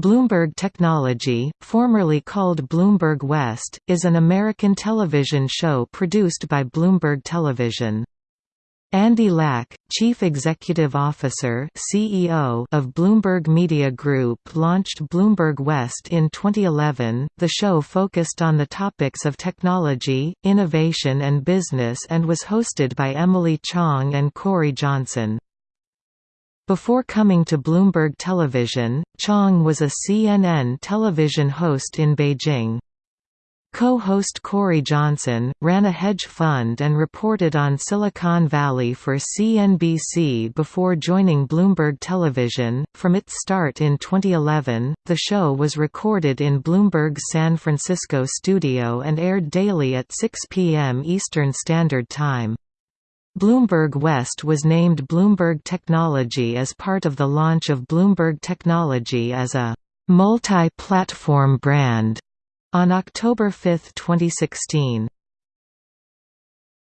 Bloomberg Technology, formerly called Bloomberg West, is an American television show produced by Bloomberg Television. Andy Lack, Chief Executive Officer (CEO) of Bloomberg Media Group, launched Bloomberg West in 2011. The show focused on the topics of technology, innovation and business and was hosted by Emily Chang and Cory Johnson. Before coming to Bloomberg Television, Chang was a CNN television host in Beijing. Co-host Cory Johnson, ran a hedge fund and reported on Silicon Valley for CNBC before joining Bloomberg Television. From its start in 2011, the show was recorded in Bloomberg's San Francisco studio and aired daily at 6 p.m. Eastern Standard Time. Bloomberg West was named Bloomberg Technology as part of the launch of Bloomberg Technology as a multi-platform brand on October 5, 2016.